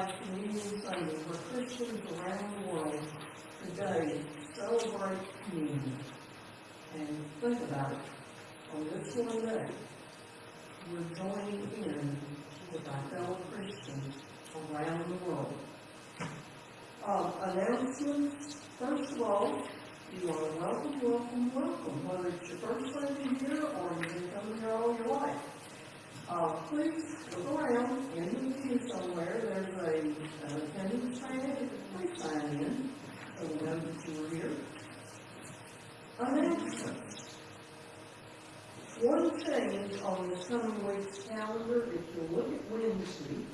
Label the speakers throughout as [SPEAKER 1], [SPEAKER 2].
[SPEAKER 1] worldwide communion Sunday where Christians around the world today celebrate communion. And think about it. on this one day, we're joining in with our fellow Christians around the world. Um, announcements, first of all, you are welcome, welcome, welcome, whether it's your first Sunday here or you've been coming here all your life. Uh, please look around in the meeting somewhere. There's a an attendance training. Please sign in so we know that you were here. Announcements. One change on the coming week's calendar, if you look at Wednesday,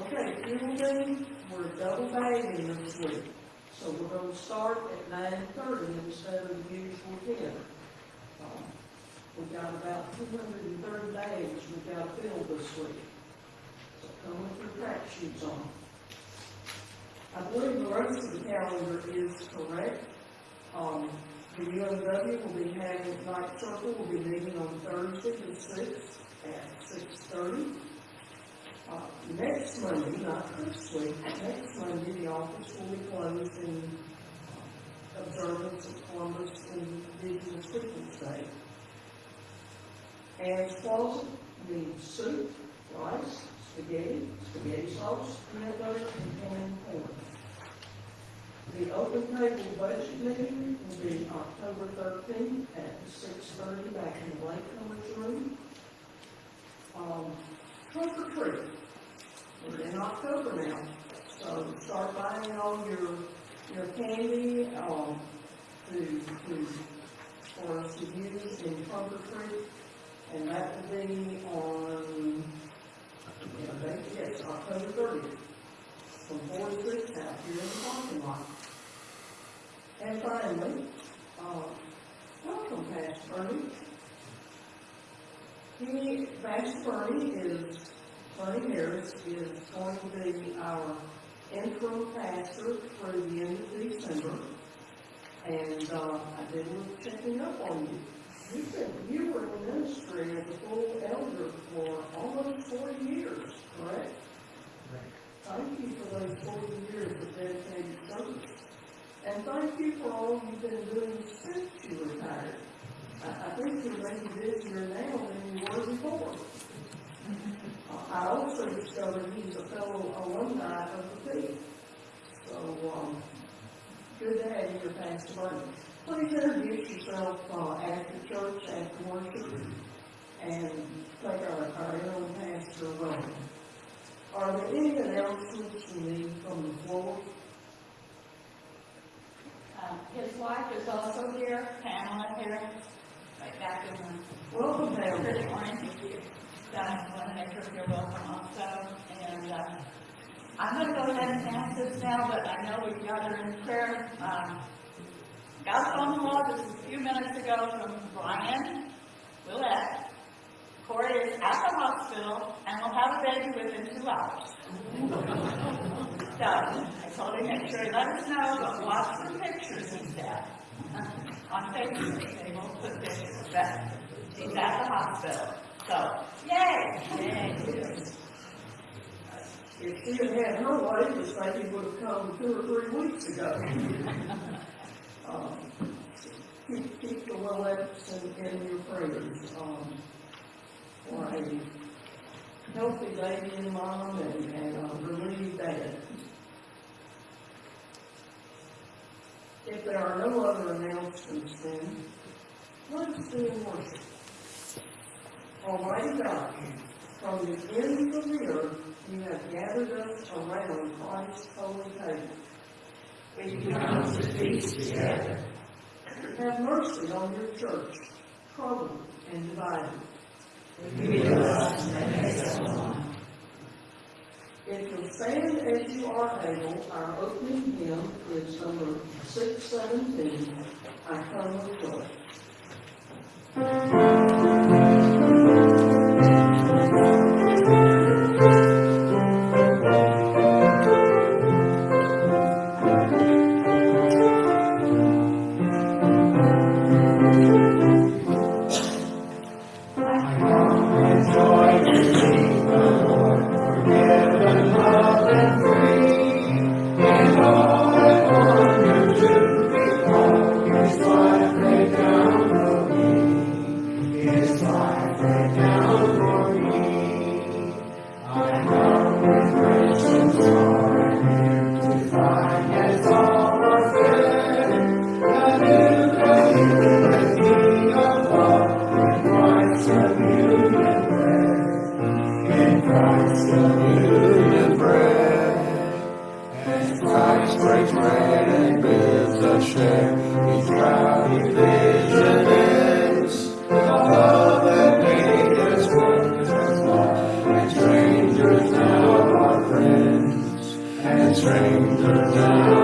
[SPEAKER 1] okay, Tuesday, we're double bathing this week. So we're going to start at 9.30 instead of the usual 10. We've got about two hundred and thirty days we've got to fill this week. So come with your track on. I believe the rest of the calendar is correct. Um, the UMW will be having, night circle We'll be meeting on Thursday the sixth at six thirty. Uh, next Monday, not this week, next Monday, the office will be closed in uh, observance of Columbus Indigenous Peoples' Day. As closet means soup, rice, spaghetti, spaghetti sauce, butter, and corn. The open table budget meeting will be October thirteenth at six thirty back in the latecomers room. Um, trunk or treat. We're in October now, so start buying all your, your candy, um, to, to, for us to use in trunk or treat. And that will be on, yes, October thirtieth, from four to six out here in the parking lot. And finally, uh, welcome, Pastor Bernie. He, Pastor Bernie is, Bernie Harris is going to be our interim pastor through the end of December. And, uh, I did a little checking up on you. You've been, you were in the ministry as a full elder for almost forty years, correct? Thank you for those forty years of dedicated service. And thank you for all you've been doing since you retired. I, I think you're maybe busier now than you were before. I also discovered he's a fellow alumni of the field. So, um, good to have you Pastor Burton. Please introduce yourself, uh, the church, after worship, and take our, our own pastor role. Are there any announcements you need from the floor?
[SPEAKER 2] Um, his wife is also here, Pamela here, right back in the
[SPEAKER 1] Welcome, Pam.
[SPEAKER 2] pretty orange. I want to make sure you're welcome also. And, uh, I'm gonna go ahead and pass this now, but I know we've got her in prayer. Um, got a phone call just a few minutes ago from Brian Willett. Corey is at the hospital and will have a baby within two hours. So, I told him, make sure he let us know, but watch the pictures, he said. On Facebook, they won't put pictures, but he's at the hospital. So, yay, yay.
[SPEAKER 1] If she had had her way, this baby would have come two or three weeks ago. Um, Keep, keep the in, in your prayers, um, for a healthy baby and mom and, and a relieved dad. If there are no other announcements then, let's do worship. Almighty God, from the ends of the earth, you have gathered us around Christ's holy table. We come to feast together. Have mercy on your church, troubled and divided. If you'll stand as you are able, our opening hymn is number six seventeen, I come with joy.
[SPEAKER 3] And strangers now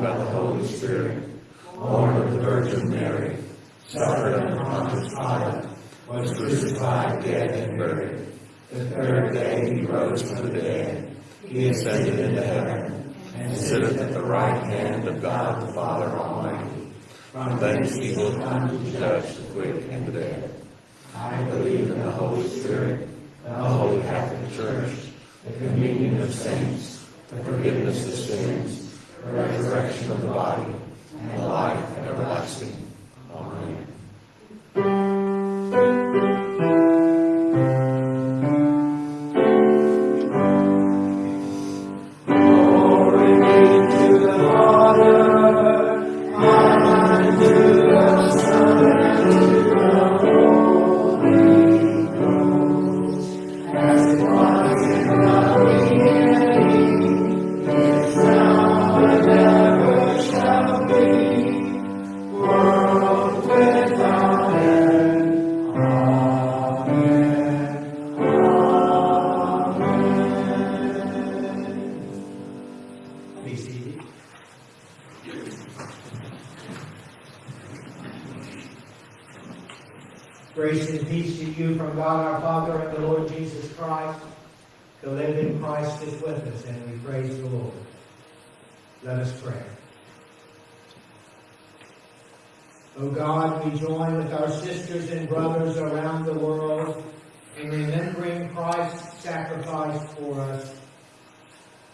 [SPEAKER 3] by the Holy Spirit, born of the Virgin Mary, suffered under Pontius Pilate, was crucified, dead, and buried. The third day he rose from the dead. He ascended into heaven, and sitteth at the right hand of God the Father Almighty. From thence he will come to judge the quick and the dead. I believe in the Holy Spirit, the Holy Catholic Church, the communion of saints, the forgiveness of sins, the resurrection of the body, and the life everlasting. Amen.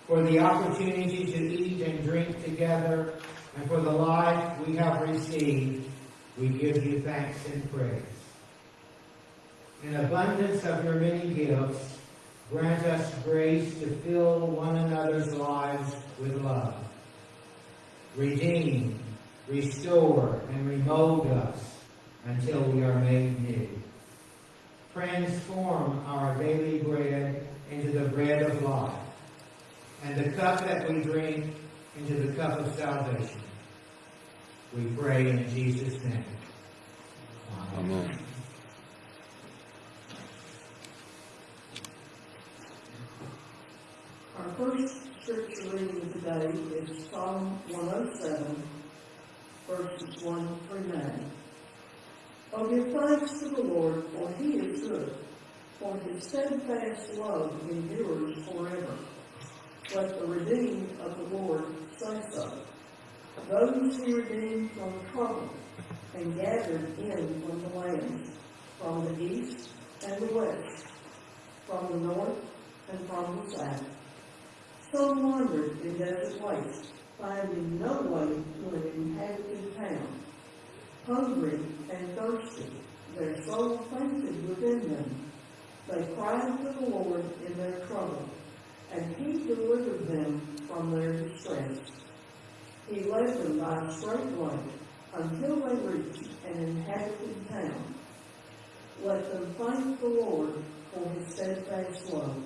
[SPEAKER 4] For the opportunity to eat and drink together, and for the life we have received, we give you thanks and praise. In abundance of your many gifts, grant us grace to fill one another's lives with love. Redeem, restore, and remold us until we are made new. Transform our daily bread into the bread of life and the cup that we drink into the cup of salvation. We pray in Jesus' name.
[SPEAKER 3] Amen.
[SPEAKER 1] Our first scripture reading today is Psalm 107, verses 1 through 9. Oh, give thanks to the Lord, for he is good, for his steadfast love endures forever. Let the redeemed of the Lord say so. Those he redeemed from trouble and gathered in from the lands, from the east and the west, from the north and from the south. Some wandered in desert waste, finding no way to an inhabited town. Hungry and thirsty, their soul fainted within them. They cried to the Lord in their trouble, and he delivered them from their distress. He led them by a straight way until they reached an inhabited town. Let them thank the Lord for his steadfast love,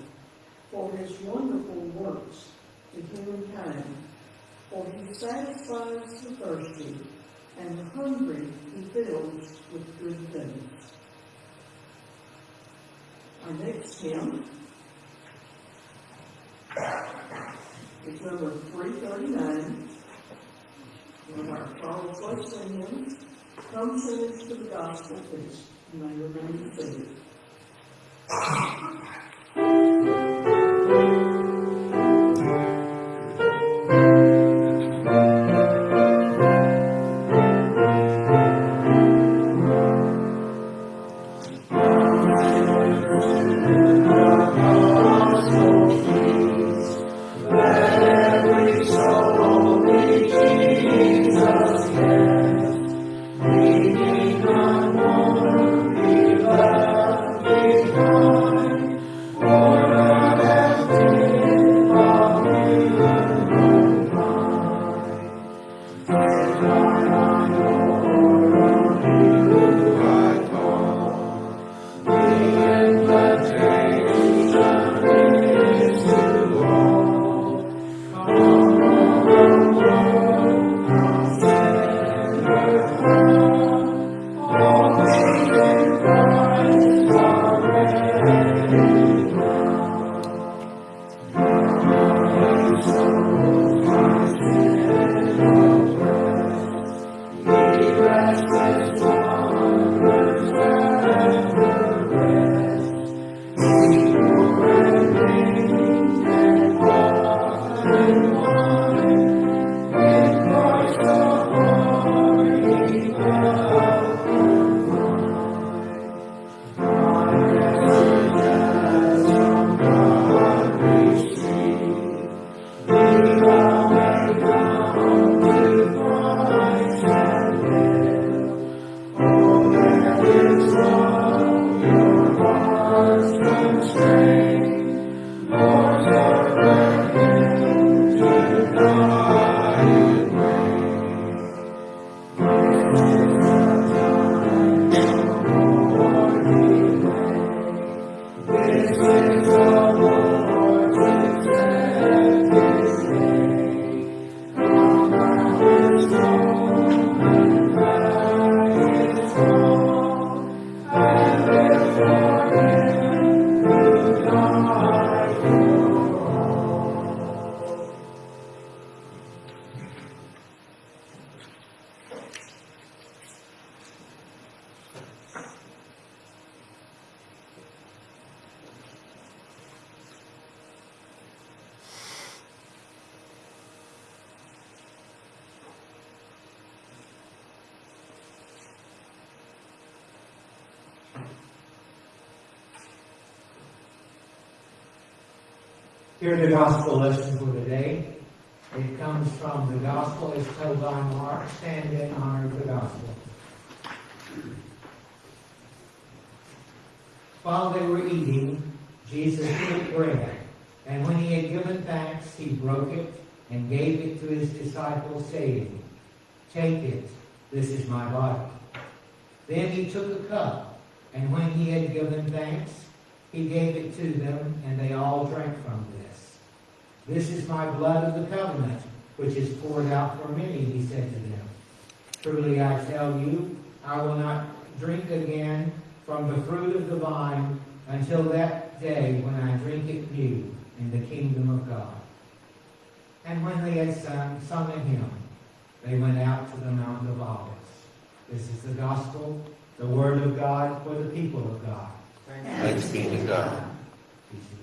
[SPEAKER 1] for his wonderful works to humankind. For he satisfies the thirsty, and the hungry he fills with good things. Our next hymn is number three thirty-nine.
[SPEAKER 3] One of our strong voice hymns, Come sing us to the gospel peace. You may remain seated.
[SPEAKER 4] While they were eating, Jesus took bread, and when he had given thanks, he broke it and gave it to his disciples, saying, Take it, this is my body. Then he took a cup, and when he had given thanks, he gave it to them, and they all drank from this. This is my blood of the covenant, which is poured out for many, he said to them. Truly I tell you, I will not drink again from the fruit of the vine until that day when I drink it new in the kingdom of God. And when they had sung, sung a hymn, they went out to the Mount of Olives. This is the gospel, the word of God for the people of God.
[SPEAKER 5] Thanks be to God.
[SPEAKER 4] Be seated.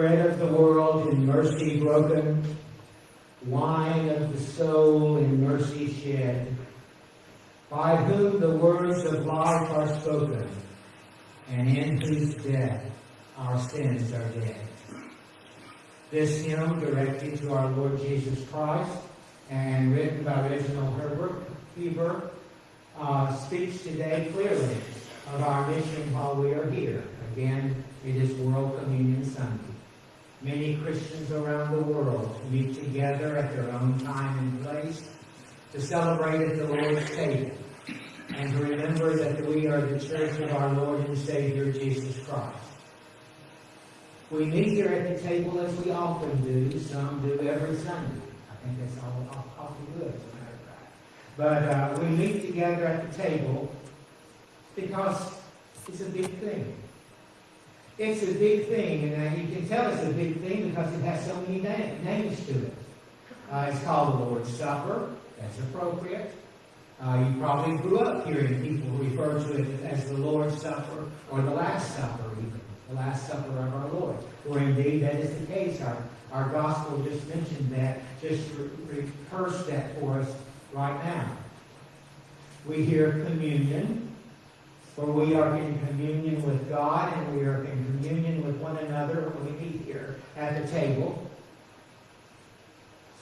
[SPEAKER 4] Bread of the world in mercy broken, wine of the soul in mercy shed, by whom the words of life are spoken, and in whose death our sins are dead. This hymn, directed to our Lord Jesus Christ and written by Reginald Herbert Heber, uh, speaks today clearly of our mission while we are here. Again, it is World Communion Sunday. Many Christians around the world meet together at their own time and place to celebrate at the Lord's table and to remember that we are the church of our Lord and Savior Jesus Christ. We meet here at the table as we often do, some do every Sunday. I think that's all, all, awfully good, as a matter of fact. But uh, we meet together at the table because it's a big thing. It's a big thing, and uh, you can tell it's a big thing because it has so many na- names to it. Uh, it's called the Lord's Supper. That's appropriate. Uh, you probably grew up hearing people refer to it as the Lord's Supper or the Last Supper, even the Last Supper of our Lord. For indeed, that is the case. Our, our gospel just mentioned that, just re- rehearsed that for us right now. We hear communion, for we are in communion with God and we are in communion with one another when we meet here at the table.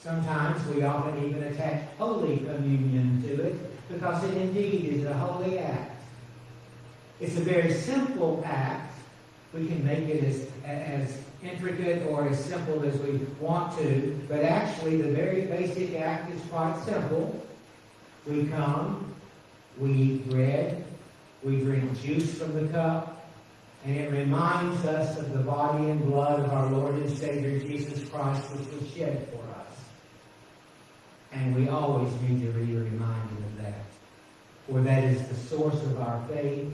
[SPEAKER 4] Sometimes we often even attach Holy Communion to it because it indeed is a holy act. It's a very simple act. We can make it as, as intricate or as simple as we want to, but actually the very basic act is quite simple. We come, we eat bread, we drink juice from the cup, and it reminds us of the body and blood of our Lord and Savior Jesus Christ, which was shed for us. And we always need to be reminded of that. For that is the source of our faith,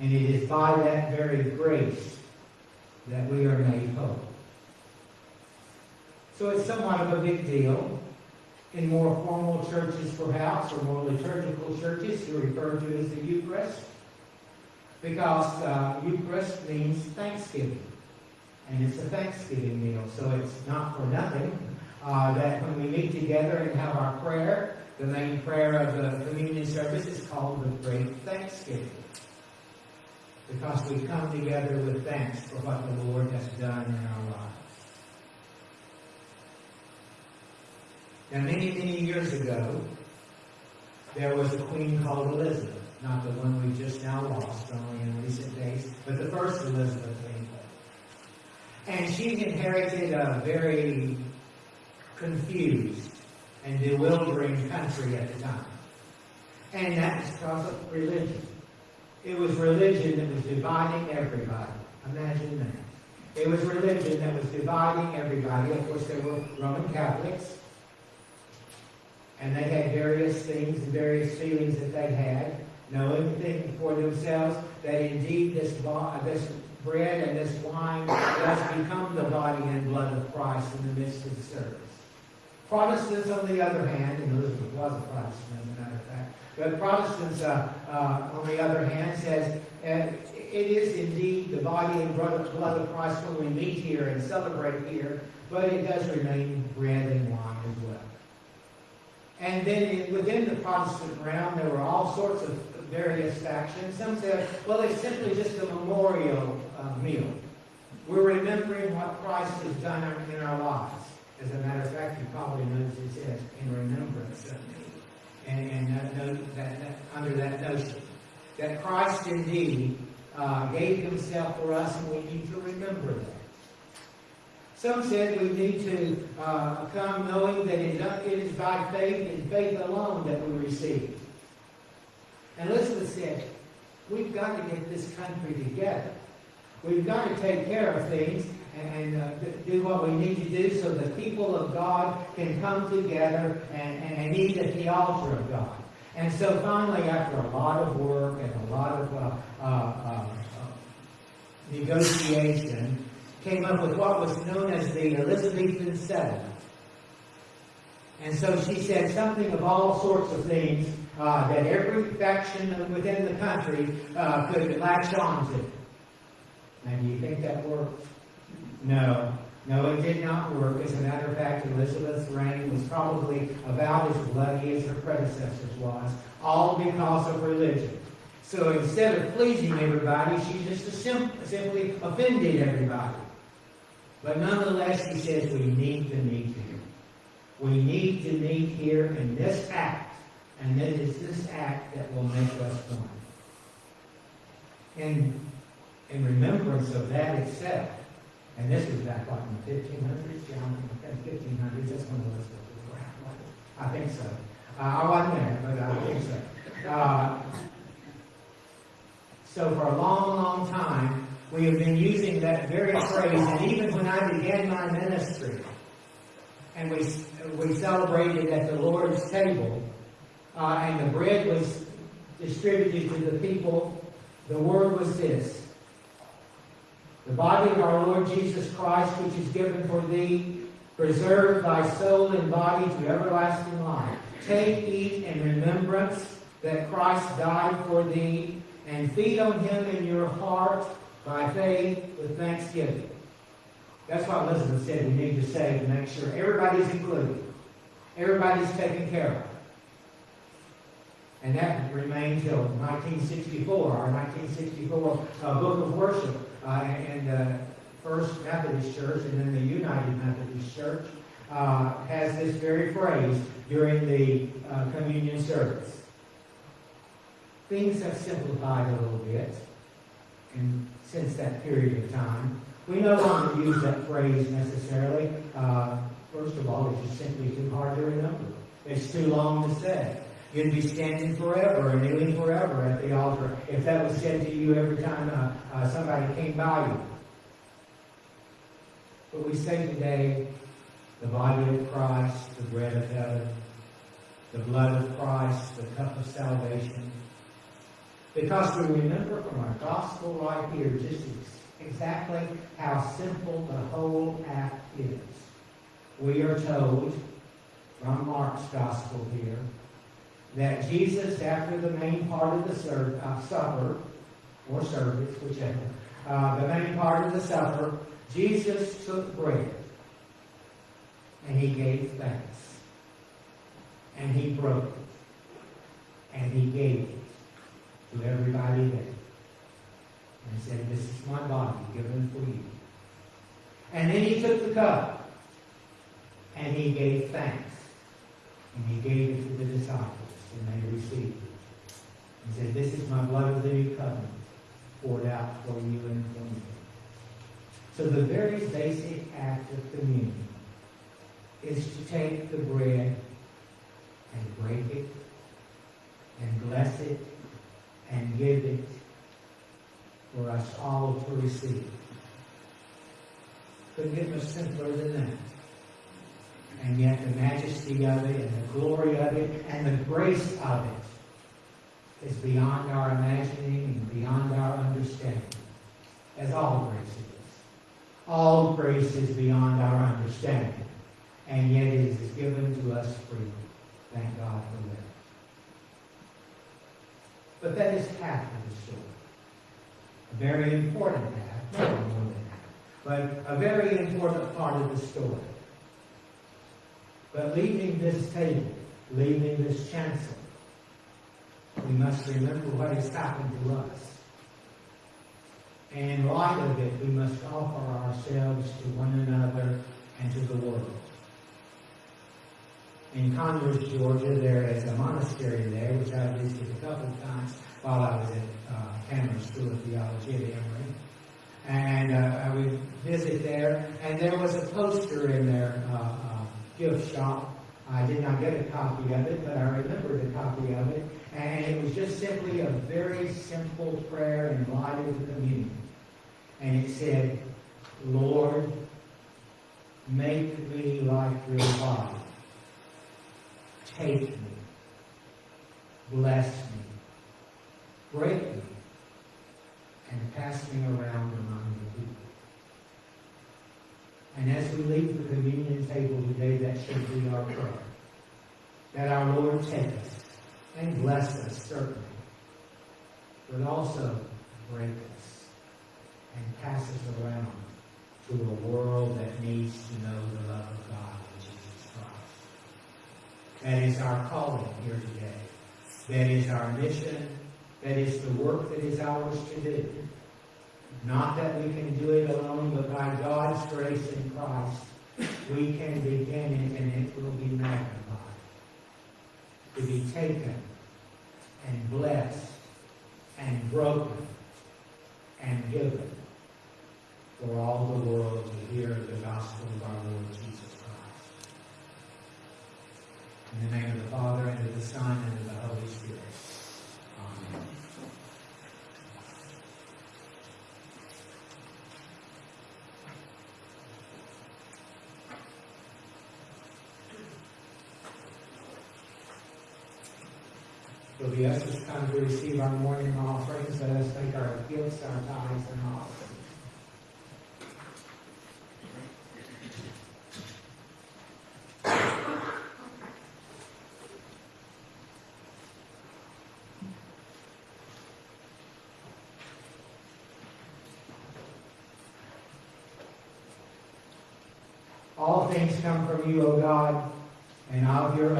[SPEAKER 4] and it is by that very grace that we are made whole. So it's somewhat of a big deal. In more formal churches, perhaps, or more liturgical churches, you refer to as the Eucharist, because uh, Eucharist means Thanksgiving, and it's a Thanksgiving meal. So it's not for nothing uh, that when we meet together and have our prayer, the main prayer of the communion service is called the Great Thanksgiving. Because we come together with thanks for what the Lord has done in our lives. Now, many, many years ago, there was a queen called Elizabeth, not the one we just now lost, only in recent days, but the first Elizabeth England. And she inherited a very confused and bewildering country at the time. And that was because of religion. It was religion that was dividing everybody. Imagine that. It was religion that was dividing everybody. Of course, there were Roman Catholics, and they had various things and various feelings that they had, knowing for themselves that indeed this, this bread and this wine does become the body and blood of Christ in the midst of the service. Protestants, on the other hand, and Elizabeth was a Protestant, as a matter of fact, but Protestants, uh, uh, on the other hand, says uh, it is indeed the body and blood of Christ when we meet here and celebrate here, but it does remain bread and wine as well. And then within the Protestant realm, there were all sorts of various factions. Some said, well, it's simply just a memorial uh, meal. We're remembering what Christ has done in our lives. As a matter of fact, you probably noticed it says, in remembrance of me. And, and that, that, that, under that notion, that Christ indeed uh, gave himself for us, and we need to remember that. Some said we need to uh, come knowing that it is by faith and faith alone that we receive. And Elizabeth said, we've got to get this country together. We've got to take care of things and uh, do what we need to do so the people of God can come together and, and eat at the altar of God. And so finally, after a lot of work and a lot of uh, uh, uh, negotiation, came up with what was known as the Elizabethan settlement. And so she said something of all sorts of things uh, that every faction within the country uh, could latch on to. Do you think that worked? No. No, it did not work. As a matter of fact, Elizabeth's reign was probably about as bloody as her predecessor's was, all because of religion. So instead of pleasing everybody, she just simply offended everybody. But nonetheless, he says we need to meet here. We need to meet here in this act, and it is this act that will make us one. In, in remembrance of that itself, and this was back like in the 1500s, John, in the 1500s, that's when Elizabeth was around. I think so. Uh, I wasn't there, but I think so. Uh, so for a long, long time, we have been using that very phrase, and even when I began my ministry, and we, we celebrated at the Lord's table, uh, and the bread was distributed to the people, the word was this. The body of our Lord Jesus Christ, which is given for thee, preserve thy soul and body to everlasting life. Take, eat in remembrance that Christ died for thee, and feed on him in your heart by faith with thanksgiving. That's what Elizabeth said we need to say to make sure everybody's included. Everybody's taken care of. And that remained till 1964, our 1964 uh, Book of Worship uh, in the First Methodist Church and then the United Methodist Church uh, has this very phrase during the uh, communion service. Things have simplified a little bit and since that period of time. We no longer use that phrase necessarily. Uh, first of all, it's just simply too hard to remember. It's too long to say. You'd be standing forever and kneeling forever at the altar if that was said to you every time uh, uh, somebody came by you. But we say today, the body of Christ, the bread of heaven, the blood of Christ, the cup of salvation. Because we remember from our gospel right here just ex- exactly how simple the whole act is. We are told from Mark's gospel here that Jesus, after the main part of the ser- uh, supper, or service, whichever, uh, the main part of the supper, Jesus took bread and he gave thanks. And he broke it. And he gave it to everybody there. And said, This is my body given for you. And then he took the cup and he gave thanks. And he gave it to the disciples and they received it. He said, This is my blood of the new covenant poured out for you and for me. So the very basic act of communion is to take the bread and break it and bless it and give it for us all to receive. Couldn't get much simpler than that. And yet the majesty of it and the glory of it and the grace of it is beyond our imagining and beyond our understanding, as all grace is. All grace is beyond our understanding, and yet it is given to us freely. Thank God for that. But that is half of the story. A very important half, not more than half, but a very important part of the story. But leaving this table, leaving this chancel, we must remember what has happened to us. And in light of it, we must offer ourselves to one another and to the world. In Conyers, Georgia, there is a monastery there, which I visited a couple of times while I was at uh, Candler School of Theology at Emory. And uh, I would visit there, and there was a poster in their uh, gift shop. I did not get a copy of it, but I remembered a copy of it. And it was just simply a very simple prayer in light of the communion. And it said, Lord, make me like your body. Take me. Bless me. Break me. And pass me around among people. And as we leave the communion table today, that should be our prayer. That our Lord take us and bless us, certainly, but also break us and pass us around to a world that needs to know the love of God in Jesus Christ. That is our calling here today. That is our mission. That is the work that is ours to do. Not that we can do it alone, but by God's grace in Christ, we can begin it and it will be magnified. To be taken and blessed and broken and given for all the world to hear the gospel of our Lord Jesus Christ. In the name of the Father, and of the Son, and of the Holy Spirit. Amen. The ushers time to receive our morning offerings, let us take our gifts, our tithes, and offerings. All things come from you, O God, and of your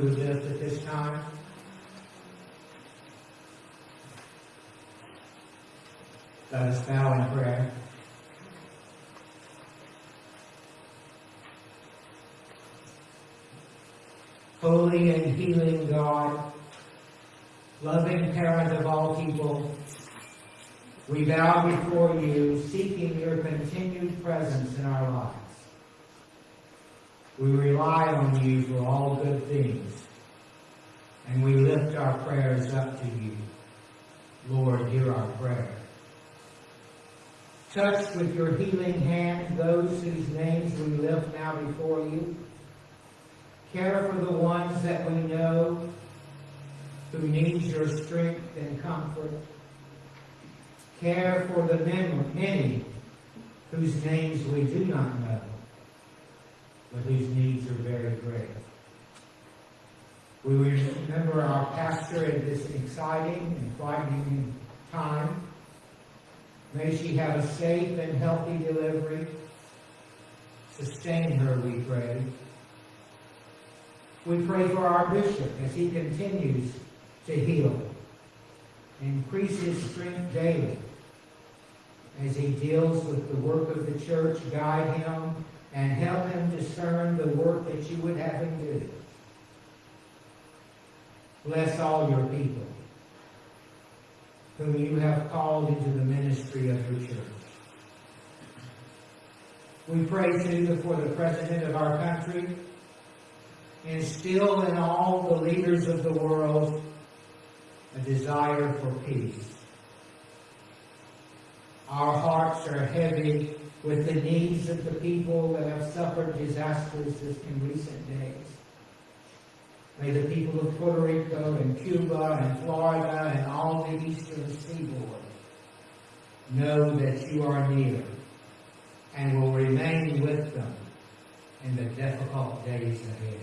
[SPEAKER 4] who at this time? Let us bow in prayer. Holy and healing God, loving parent of all people, we bow before you, seeking your continued presence in our lives. We rely on you for all good things, and we lift our prayers up to you. Lord, hear our prayer. Touch with your healing hand those whose names we lift now before you. Care for the ones that we know who need your strength and comfort. Care for the many whose names we do not know, but whose needs are very great. We remember our pastor in this exciting and frightening time. May she have a safe and healthy delivery. Sustain her, we pray. We pray for our bishop as he continues to heal. Increase his strength daily as he deals with the work of the church. Guide him and help him discern the work that you would have him do. Bless all your people whom you have called into the ministry of your church. We pray too for the President of our country, instill in all the leaders of the world a desire for peace. Our hearts are heavy with the needs of the people that have suffered disasters in recent days. May the people of Puerto Rico and Cuba and Florida and all the eastern seaboard know that you are near and will remain with them in the difficult days ahead.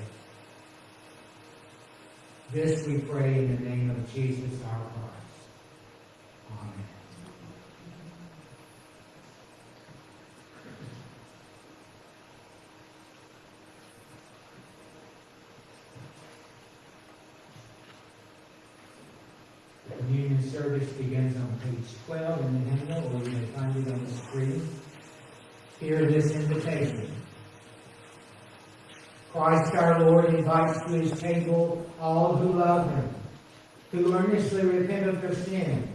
[SPEAKER 4] This we pray in the name of Jesus our Christ. Amen. The communion service begins on page 12 in the hymnal, or you may find it on the screen. Hear this invitation. Christ our Lord invites to his table all who love him, who earnestly repent of their sin,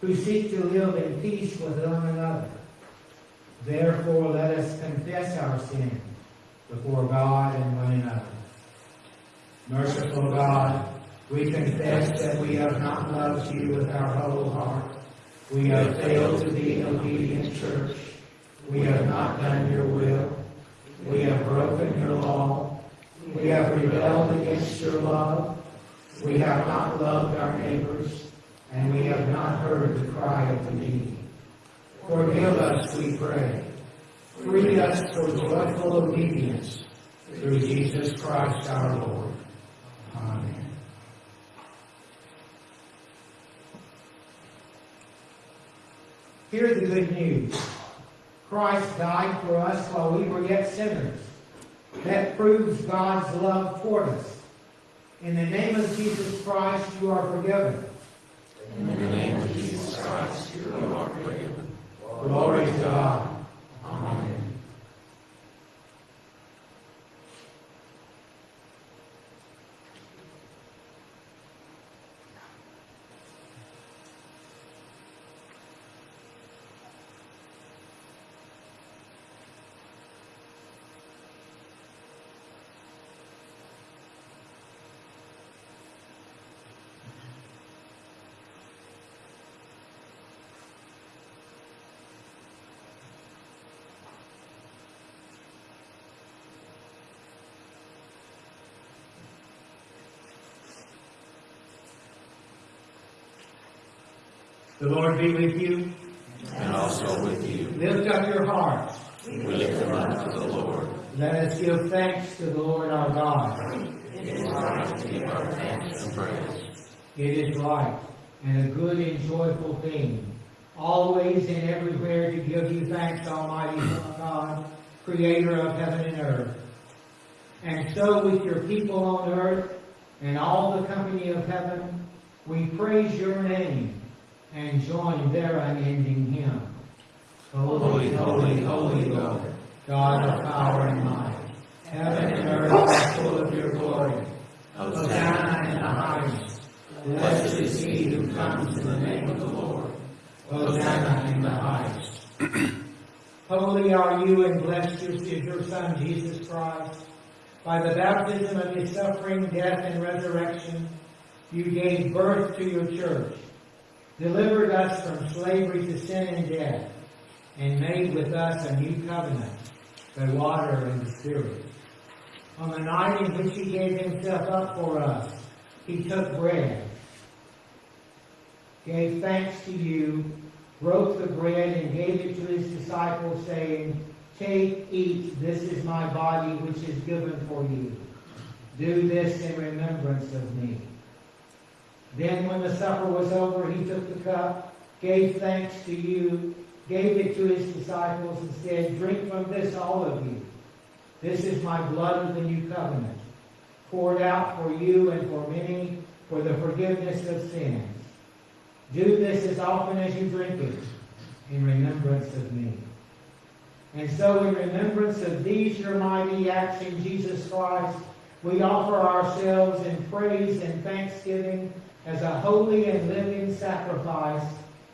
[SPEAKER 4] who seek to live in peace with one another. Therefore, let us confess our sin before God and one another. Merciful God, we confess that we have not loved you with our whole heart. We have failed to be an obedient church. We have not done your will. We have broken your law. We have rebelled against your love. We have not loved our neighbors. And we have not heard the cry of the needy. Forgive us, we pray. Free us for joyful obedience through Jesus Christ our Lord. Amen. Hear the good news. Christ died for us while we were yet sinners. That proves God's love for us. In the name of Jesus Christ, you are forgiven.
[SPEAKER 6] In the name of Jesus Christ, you are forgiven.
[SPEAKER 4] Glory to God. Amen. The Lord be with you.
[SPEAKER 6] And also with you.
[SPEAKER 4] Lift up your hearts.
[SPEAKER 6] We lift them up to the Lord.
[SPEAKER 4] Let us give thanks to the Lord our God.
[SPEAKER 6] It is right to give our thanks and praise.
[SPEAKER 4] It is right and a good and joyful thing, always and everywhere to give you thanks, Almighty God, Creator of heaven and earth. And so with your people on earth and all the company of heaven, we praise your name and join their unending hymn.
[SPEAKER 6] Holy, holy, holy Lord,
[SPEAKER 4] God of power and might, heaven and earth are full of your glory.
[SPEAKER 6] Hosanna
[SPEAKER 4] in the highest.
[SPEAKER 6] Blessed is he who comes in the name of the Lord.
[SPEAKER 4] Hosanna in the highest. Holy are you and blessed is your Son, Jesus Christ. By the baptism of his suffering, death, and resurrection, you gave birth to your church, delivered us from slavery to sin and death, and made with us a new covenant, the water and the Spirit. On the night in which he gave himself up for us, he took bread, gave thanks to you, broke the bread, and gave it to his disciples, saying, Take, eat, this is my body which is given for you. Do this in remembrance of me. Then when the supper was over, he took the cup, gave thanks to you, gave it to his disciples, and said, Drink from this, all of you. This is my blood of the new covenant, poured out for you and for many for the forgiveness of sins. Do this as often as you drink it in remembrance of me. And so, in remembrance of these your mighty acts in Jesus Christ, we offer ourselves in praise and thanksgiving as a holy and living sacrifice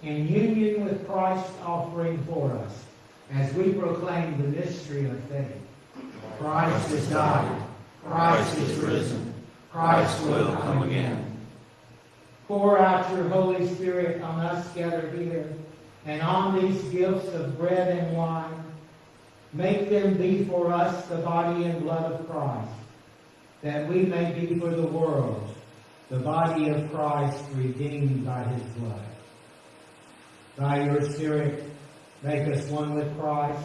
[SPEAKER 4] in union with Christ's offering for us. as we proclaim the mystery of faith. Christ has died. Christ is risen. Christ will come again. Pour out your Holy Spirit on us gathered here and on these gifts of bread and wine. Make them be for us the body and blood of Christ, that we may be for the world the body of Christ redeemed by his blood. By your Spirit, make us one with Christ,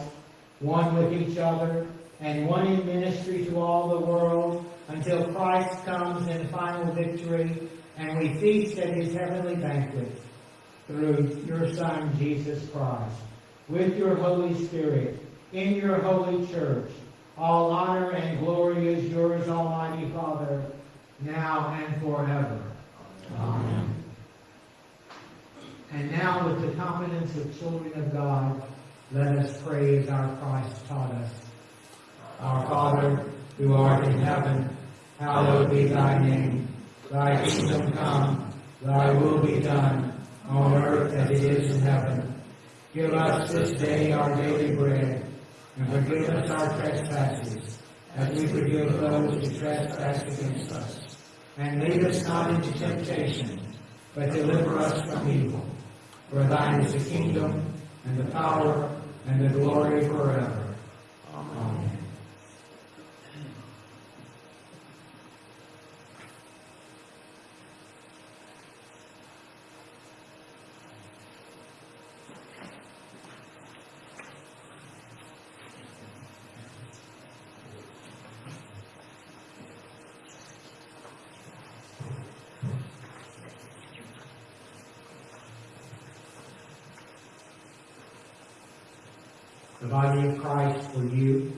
[SPEAKER 4] one with each other, and one in ministry to all the world until Christ comes in final victory and we feast at his heavenly banquet through your Son, Jesus Christ. With your Holy Spirit, in your holy church, all honor and glory is yours, Almighty Father, now and forever. Amen. And now, with the confidence of children of God, let us pray as our Christ taught us. Our Father, who art in heaven, hallowed be thy name. Thy kingdom come, thy will be done, on earth as it is in heaven. Give us this day our daily bread, and forgive us our trespasses, as we forgive those who trespass against us. And lead us not into temptation, but deliver us from evil. For thine is the kingdom, and the power, and the glory forever. Amen. The body of Christ for you.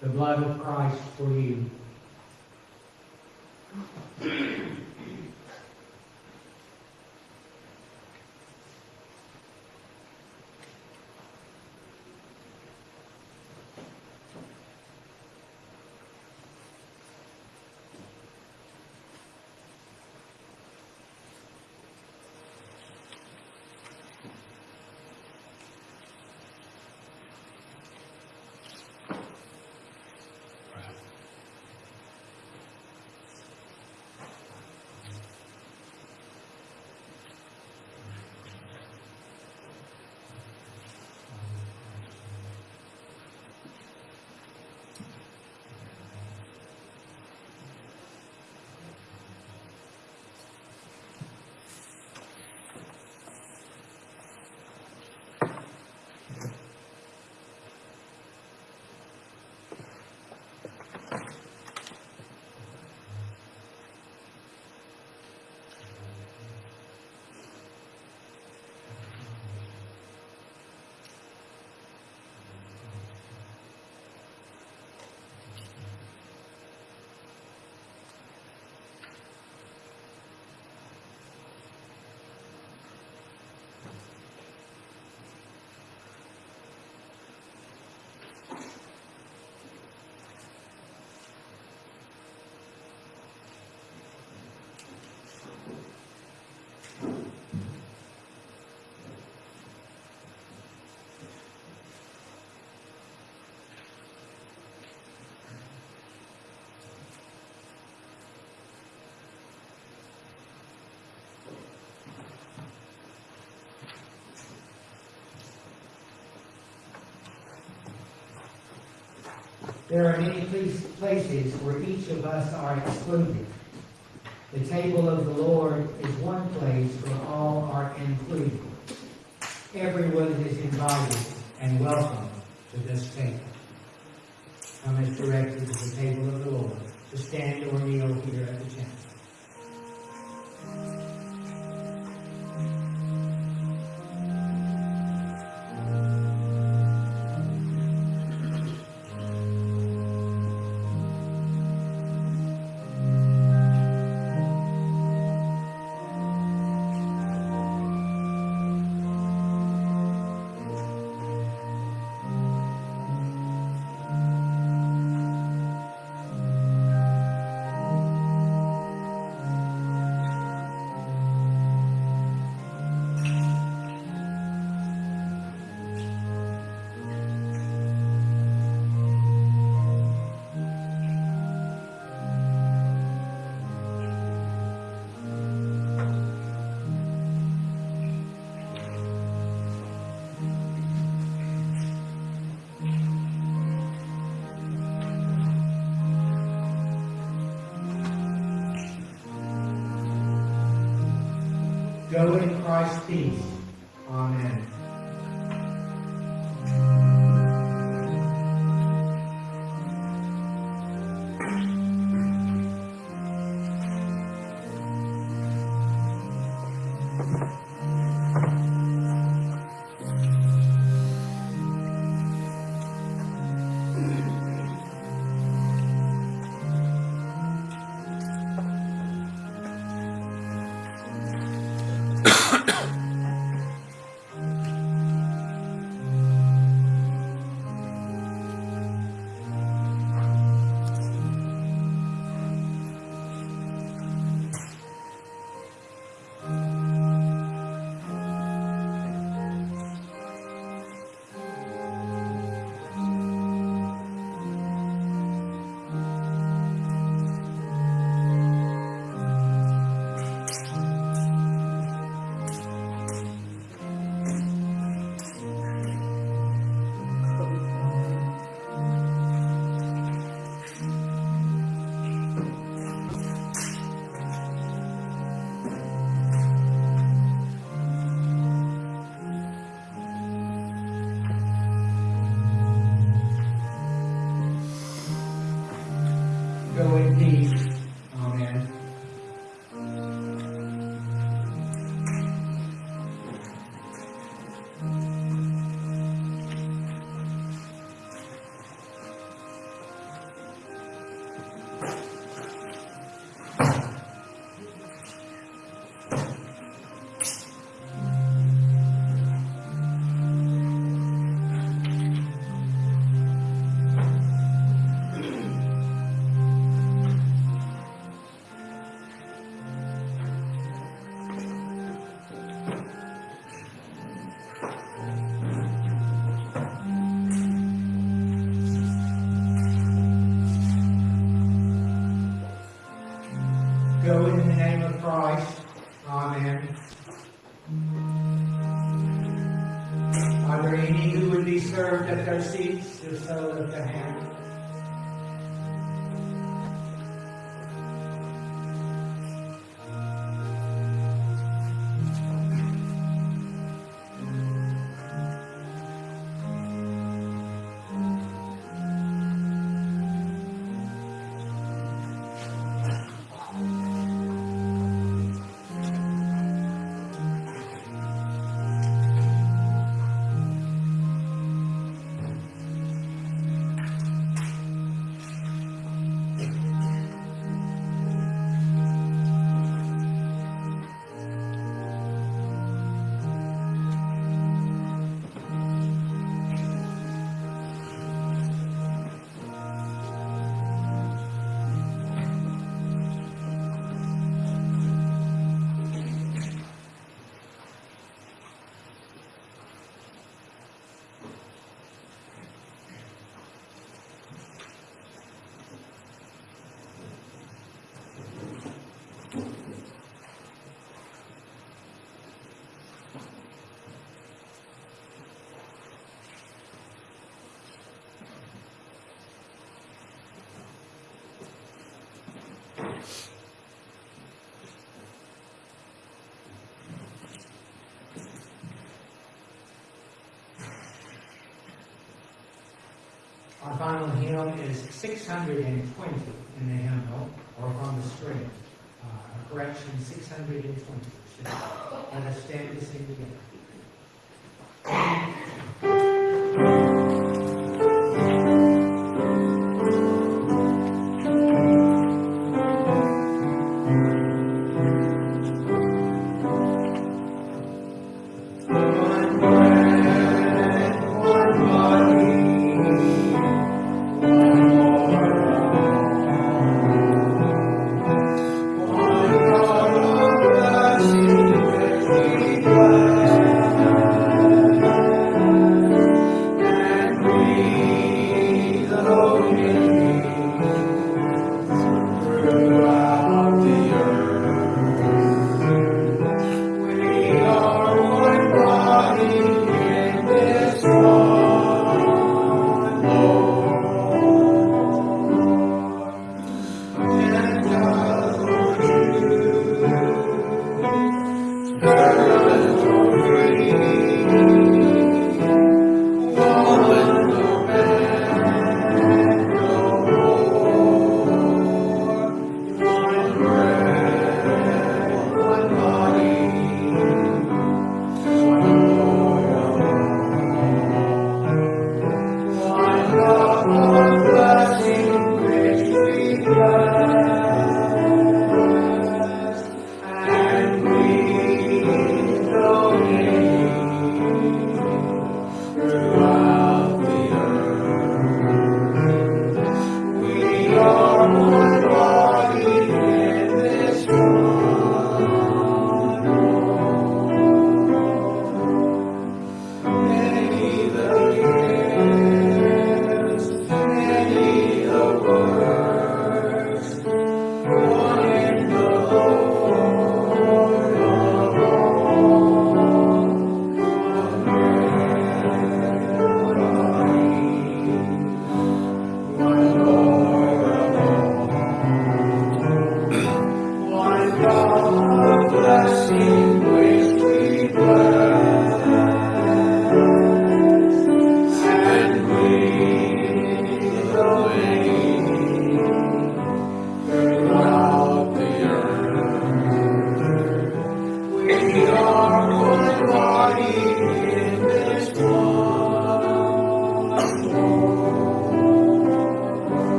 [SPEAKER 4] The blood of Christ for you. There are many places where each of us are excluded. The table of the Lord is one place where all are included. Everyone is invited and welcome to this table. Come as directed to the table of the Lord, to stand or kneel Go in Christ's peace. Our final hymn is 620 in the hymnal, or from the screen. Uh, correction 620. Let us stand to sing together.